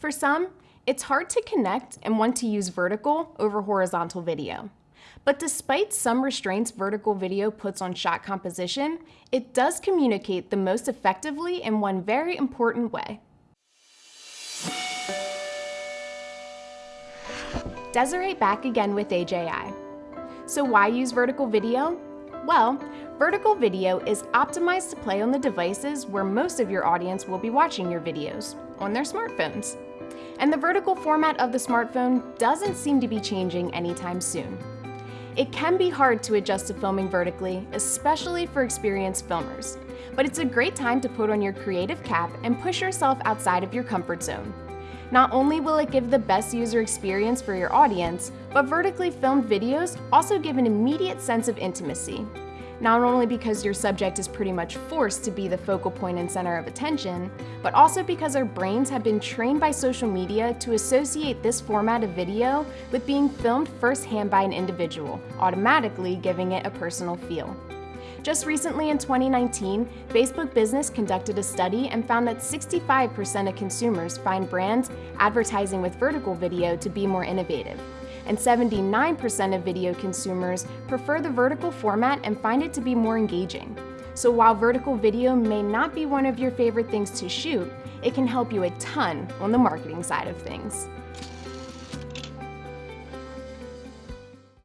For some, it's hard to connect and want to use vertical over horizontal video. But despite some restraints vertical video puts on shot composition, it does communicate the most effectively in one very important way. Desiree back again with AJI. So why use vertical video? Well, vertical video is optimized to play on the devices where most of your audience will be watching your videos, on their smartphones. And the vertical format of the smartphone doesn't seem to be changing anytime soon. It can be hard to adjust to filming vertically, especially for experienced filmers, but it's a great time to put on your creative cap and push yourself outside of your comfort zone. Not only will it give the best user experience for your audience, but vertically filmed videos also give an immediate sense of intimacy. Not only because your subject is pretty much forced to be the focal point and center of attention, but also because our brains have been trained by social media to associate this format of video with being filmed firsthand by an individual, automatically giving it a personal feel. Just recently in 2019, Facebook Business conducted a study and found that 65% of consumers find brands advertising with vertical video to be more innovative. And 79% of video consumers prefer the vertical format and find it to be more engaging. So while vertical video may not be one of your favorite things to shoot, it can help you a ton on the marketing side of things.